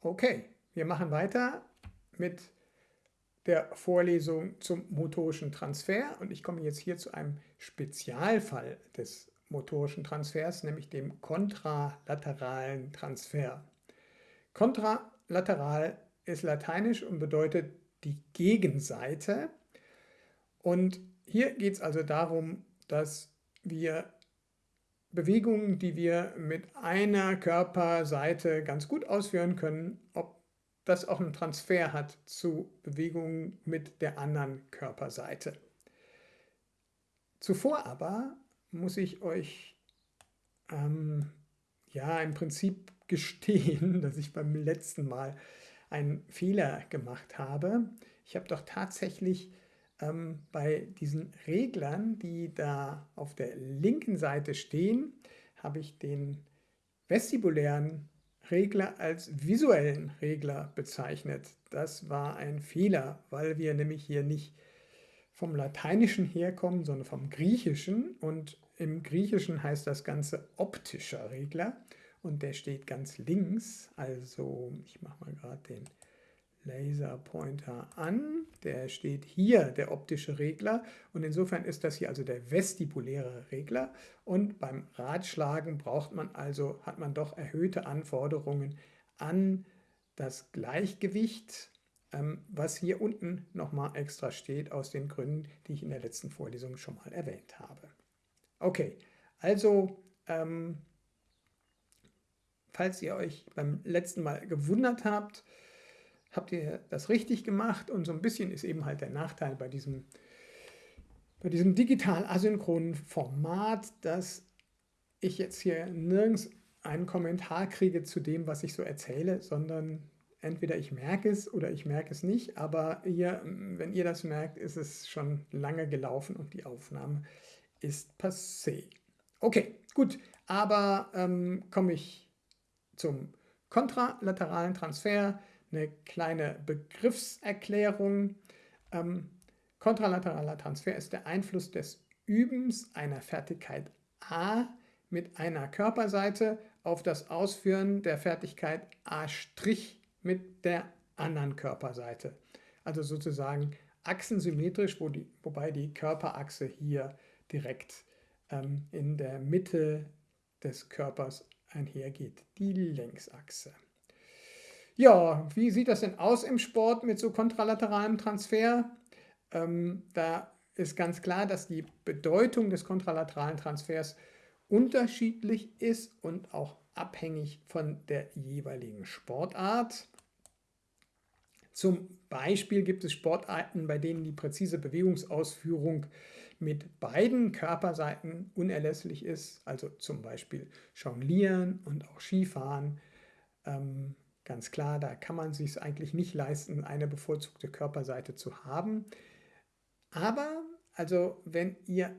Okay, wir machen weiter mit der Vorlesung zum motorischen Transfer und ich komme jetzt hier zu einem Spezialfall des motorischen Transfers, nämlich dem kontralateralen Transfer. Kontralateral ist lateinisch und bedeutet die Gegenseite und hier geht es also darum, dass wir Bewegungen, die wir mit einer Körperseite ganz gut ausführen können, ob das auch einen Transfer hat zu Bewegungen mit der anderen Körperseite. Zuvor aber muss ich euch ähm, ja im Prinzip gestehen, dass ich beim letzten Mal einen Fehler gemacht habe. Ich habe doch tatsächlich ähm, bei diesen Reglern, die da auf der linken Seite stehen, habe ich den vestibulären Regler als visuellen Regler bezeichnet. Das war ein Fehler, weil wir nämlich hier nicht vom Lateinischen herkommen, sondern vom Griechischen. Und im Griechischen heißt das Ganze optischer Regler und der steht ganz links. Also ich mache mal gerade den Laserpointer an. Der steht hier, der optische Regler. Und insofern ist das hier also der vestibuläre Regler. Und beim Ratschlagen braucht man also, hat man doch erhöhte Anforderungen an das Gleichgewicht, ähm, was hier unten nochmal extra steht, aus den Gründen, die ich in der letzten Vorlesung schon mal erwähnt habe. Okay, also ähm, falls ihr euch beim letzten Mal gewundert habt, habt ihr das richtig gemacht? Und so ein bisschen ist eben halt der Nachteil bei diesem, bei diesem digital asynchronen Format, dass ich jetzt hier nirgends einen Kommentar kriege zu dem, was ich so erzähle, sondern entweder ich merke es oder ich merke es nicht, aber ihr, wenn ihr das merkt, ist es schon lange gelaufen und die Aufnahme ist passé. Okay, gut, aber ähm, komme ich zum kontralateralen Transfer eine kleine Begriffserklärung. Ähm, kontralateraler Transfer ist der Einfluss des Übens einer Fertigkeit A mit einer Körperseite auf das Ausführen der Fertigkeit A' mit der anderen Körperseite. Also sozusagen achsensymmetrisch, wo die, wobei die Körperachse hier direkt ähm, in der Mitte des Körpers einhergeht, die Längsachse. Ja, wie sieht das denn aus im Sport mit so kontralateralem Transfer? Ähm, da ist ganz klar, dass die Bedeutung des kontralateralen Transfers unterschiedlich ist und auch abhängig von der jeweiligen Sportart. Zum Beispiel gibt es Sportarten, bei denen die präzise Bewegungsausführung mit beiden Körperseiten unerlässlich ist, also zum Beispiel Jonglieren und auch Skifahren. Ähm, Ganz klar, da kann man sich eigentlich nicht leisten, eine bevorzugte Körperseite zu haben. Aber also wenn ihr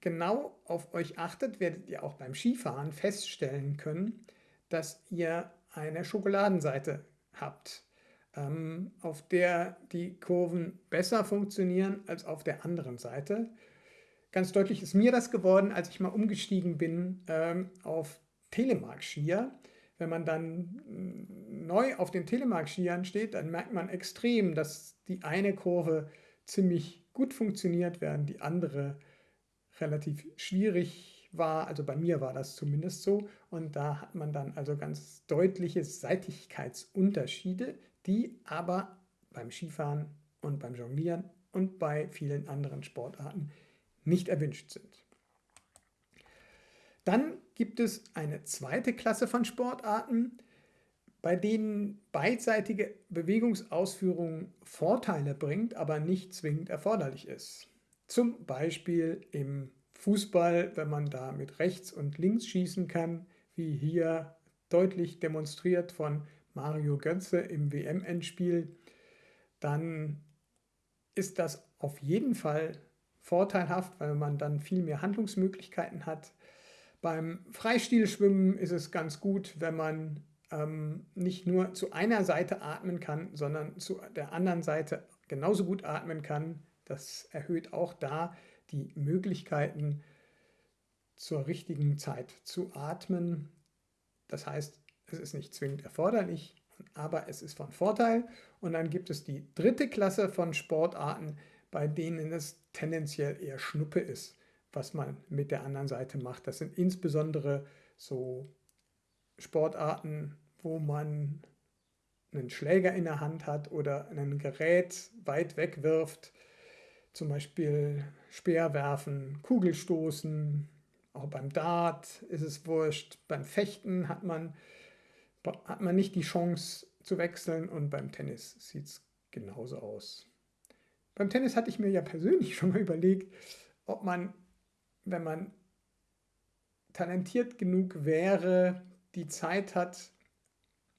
genau auf euch achtet, werdet ihr auch beim Skifahren feststellen können, dass ihr eine Schokoladenseite habt, ähm, auf der die Kurven besser funktionieren als auf der anderen Seite. Ganz deutlich ist mir das geworden, als ich mal umgestiegen bin ähm, auf Telemark-Skier wenn man dann mm, neu auf den Telemark-Skiern steht, dann merkt man extrem, dass die eine Kurve ziemlich gut funktioniert, während die andere relativ schwierig war. Also bei mir war das zumindest so. Und da hat man dann also ganz deutliche Seitigkeitsunterschiede, die aber beim Skifahren und beim Jonglieren und bei vielen anderen Sportarten nicht erwünscht sind. Dann gibt es eine zweite Klasse von Sportarten, bei denen beidseitige Bewegungsausführung Vorteile bringt, aber nicht zwingend erforderlich ist. Zum Beispiel im Fußball, wenn man da mit rechts und links schießen kann, wie hier deutlich demonstriert von Mario Götze im WM-Endspiel, dann ist das auf jeden Fall vorteilhaft, weil man dann viel mehr Handlungsmöglichkeiten hat. Beim Freistilschwimmen ist es ganz gut, wenn man ähm, nicht nur zu einer Seite atmen kann, sondern zu der anderen Seite genauso gut atmen kann. Das erhöht auch da die Möglichkeiten zur richtigen Zeit zu atmen. Das heißt, es ist nicht zwingend erforderlich, aber es ist von Vorteil. Und dann gibt es die dritte Klasse von Sportarten, bei denen es tendenziell eher Schnuppe ist, was man mit der anderen Seite macht. Das sind insbesondere so Sportarten, wo man einen Schläger in der Hand hat oder ein Gerät weit weg wirft, zum Beispiel Speerwerfen, Kugelstoßen, auch beim Dart ist es wurscht, beim Fechten hat man, hat man nicht die Chance zu wechseln und beim Tennis sieht es genauso aus. Beim Tennis hatte ich mir ja persönlich schon mal überlegt, ob man, wenn man talentiert genug wäre, die Zeit hat,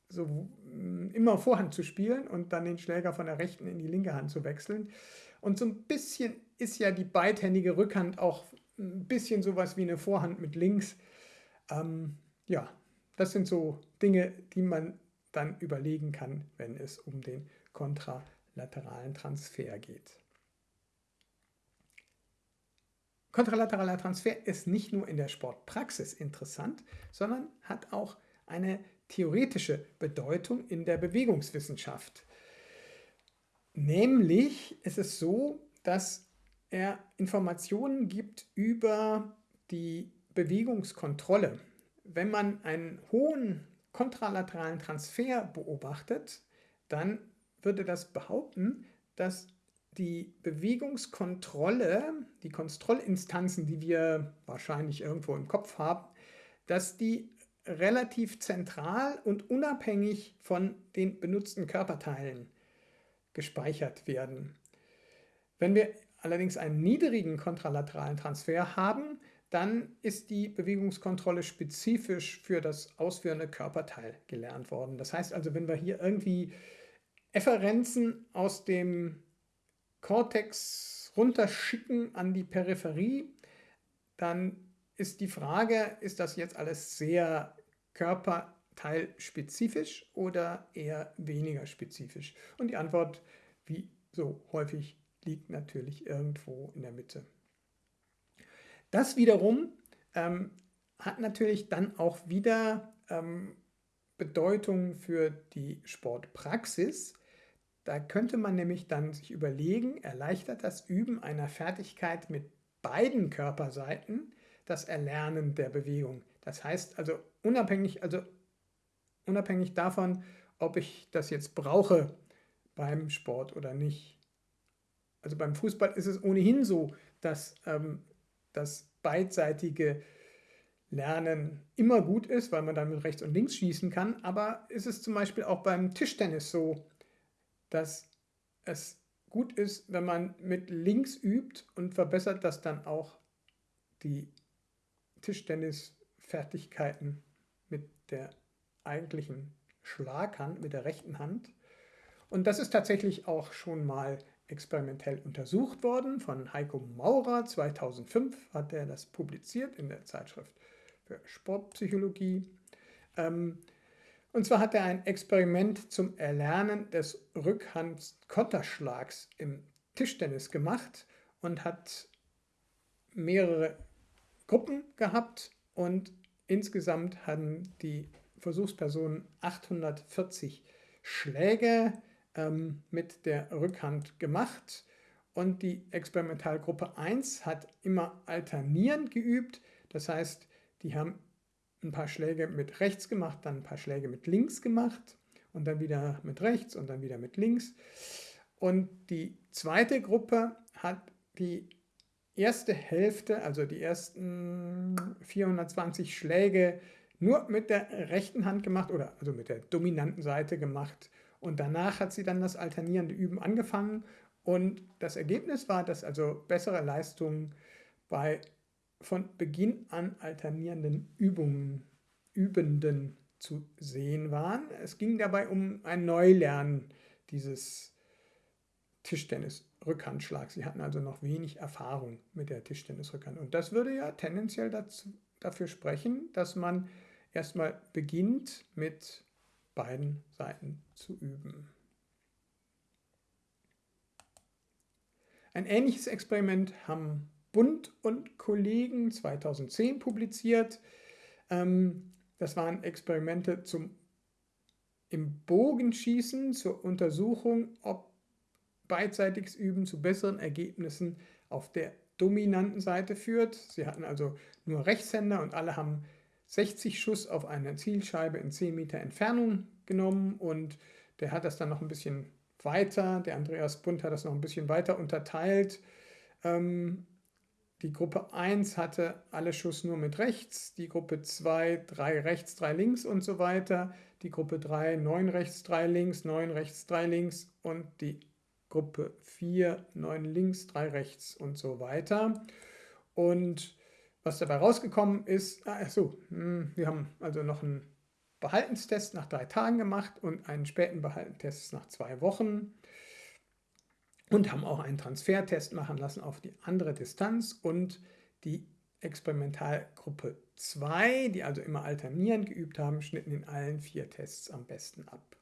so mm, immer Vorhand zu spielen und dann den Schläger von der rechten in die linke Hand zu wechseln. Und so ein bisschen ist ja die beidhändige Rückhand auch ein bisschen sowas wie eine Vorhand mit links. Ähm, ja, das sind so Dinge, die man dann überlegen kann, wenn es um den kontralateralen Transfer geht. Kontralateraler Transfer ist nicht nur in der Sportpraxis interessant, sondern hat auch eine theoretische Bedeutung in der Bewegungswissenschaft. Nämlich ist es so, dass er Informationen gibt über die Bewegungskontrolle. Wenn man einen hohen kontralateralen Transfer beobachtet, dann würde das behaupten, dass die Bewegungskontrolle, die Kontrollinstanzen, die wir wahrscheinlich irgendwo im Kopf haben, dass die relativ zentral und unabhängig von den benutzten Körperteilen gespeichert werden. Wenn wir allerdings einen niedrigen kontralateralen Transfer haben, dann ist die Bewegungskontrolle spezifisch für das ausführende Körperteil gelernt worden. Das heißt also, wenn wir hier irgendwie Efferenzen aus dem Cortex runterschicken an die Peripherie, dann ist die Frage, ist das jetzt alles sehr körperteilspezifisch oder eher weniger spezifisch? Und die Antwort, wie so häufig, liegt natürlich irgendwo in der Mitte. Das wiederum ähm, hat natürlich dann auch wieder ähm, Bedeutung für die Sportpraxis. Da könnte man nämlich dann sich überlegen, erleichtert das Üben einer Fertigkeit mit beiden Körperseiten das Erlernen der Bewegung. Das heißt also unabhängig, also unabhängig davon, ob ich das jetzt brauche beim Sport oder nicht. Also beim Fußball ist es ohnehin so, dass ähm, das beidseitige Lernen immer gut ist, weil man dann mit rechts und links schießen kann. Aber ist es zum Beispiel auch beim Tischtennis so, dass es gut ist, wenn man mit links übt und verbessert das dann auch die Tischtennisfertigkeiten mit der eigentlichen Schlaghand, mit der rechten Hand. Und das ist tatsächlich auch schon mal experimentell untersucht worden von Heiko Maurer. 2005 hat er das publiziert in der Zeitschrift für Sportpsychologie. Ähm, und zwar hat er ein Experiment zum Erlernen des Rückhandkonterschlags im Tischtennis gemacht und hat mehrere Gruppen gehabt und insgesamt hatten die Versuchspersonen 840 Schläge ähm, mit der Rückhand gemacht und die Experimentalgruppe 1 hat immer alternierend geübt. Das heißt, die haben ein paar Schläge mit rechts gemacht, dann ein paar Schläge mit links gemacht und dann wieder mit rechts und dann wieder mit links. Und die zweite Gruppe hat die erste Hälfte, also die ersten 420 Schläge nur mit der rechten Hand gemacht oder also mit der dominanten Seite gemacht. Und danach hat sie dann das alternierende Üben angefangen. Und das Ergebnis war, dass also bessere Leistungen bei von Beginn an alternierenden Übungen, Übenden zu sehen waren. Es ging dabei um ein Neulernen dieses Tischtennis-Rückhandschlags. Sie hatten also noch wenig Erfahrung mit der Tischtennis-Rückhand. Und das würde ja tendenziell dazu, dafür sprechen, dass man erstmal beginnt mit beiden Seiten zu üben. Ein ähnliches Experiment haben Bund und Kollegen 2010 publiziert. Ähm, das waren Experimente zum im Bogenschießen zur Untersuchung, ob beidseitiges Üben zu besseren Ergebnissen auf der dominanten Seite führt. Sie hatten also nur Rechtshänder und alle haben 60 Schuss auf eine Zielscheibe in 10 Meter Entfernung genommen und der hat das dann noch ein bisschen weiter, der Andreas Bund hat das noch ein bisschen weiter unterteilt. Ähm, die Gruppe 1 hatte alle Schuss nur mit rechts, die Gruppe 2 3 rechts, 3 links und so weiter, die Gruppe 3 9 rechts, 3 links, 9 rechts, 3 links und die Gruppe 4 9 links, 3 rechts und so weiter. Und was dabei rausgekommen ist, achso, hm, wir haben also noch einen Behaltenstest nach drei Tagen gemacht und einen späten Behaltenstest nach zwei Wochen und haben auch einen Transfertest machen lassen auf die andere Distanz und die Experimentalgruppe 2, die also immer alternierend geübt haben, schnitten in allen vier Tests am besten ab.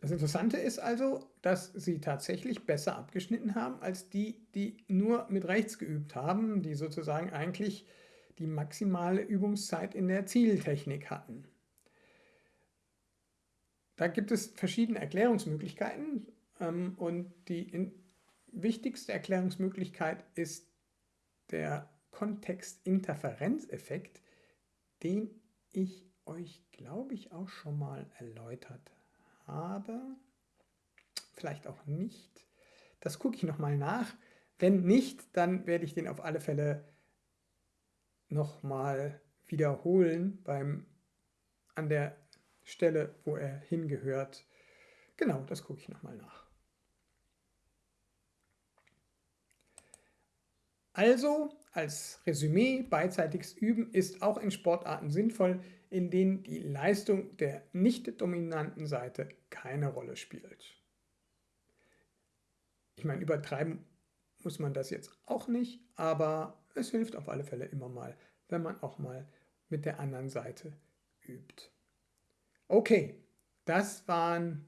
Das Interessante ist also, dass sie tatsächlich besser abgeschnitten haben als die, die nur mit rechts geübt haben, die sozusagen eigentlich die maximale Übungszeit in der Zieltechnik hatten. Da gibt es verschiedene Erklärungsmöglichkeiten ähm, und die wichtigste Erklärungsmöglichkeit ist der Kontextinterferenzeffekt, den ich euch, glaube ich, auch schon mal erläutert habe. Vielleicht auch nicht. Das gucke ich nochmal nach. Wenn nicht, dann werde ich den auf alle Fälle nochmal wiederholen beim, an der Stelle, wo er hingehört. Genau, das gucke ich nochmal nach. Also, als Resümee, beidseitiges Üben ist auch in Sportarten sinnvoll, in denen die Leistung der nicht dominanten Seite keine Rolle spielt. Ich meine, übertreiben muss man das jetzt auch nicht, aber es hilft auf alle Fälle immer mal, wenn man auch mal mit der anderen Seite übt. Okay, das waren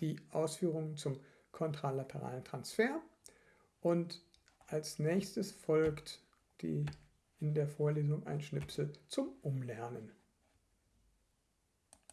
die Ausführungen zum kontralateralen Transfer und als nächstes folgt die in der Vorlesung ein Schnipsel zum Umlernen.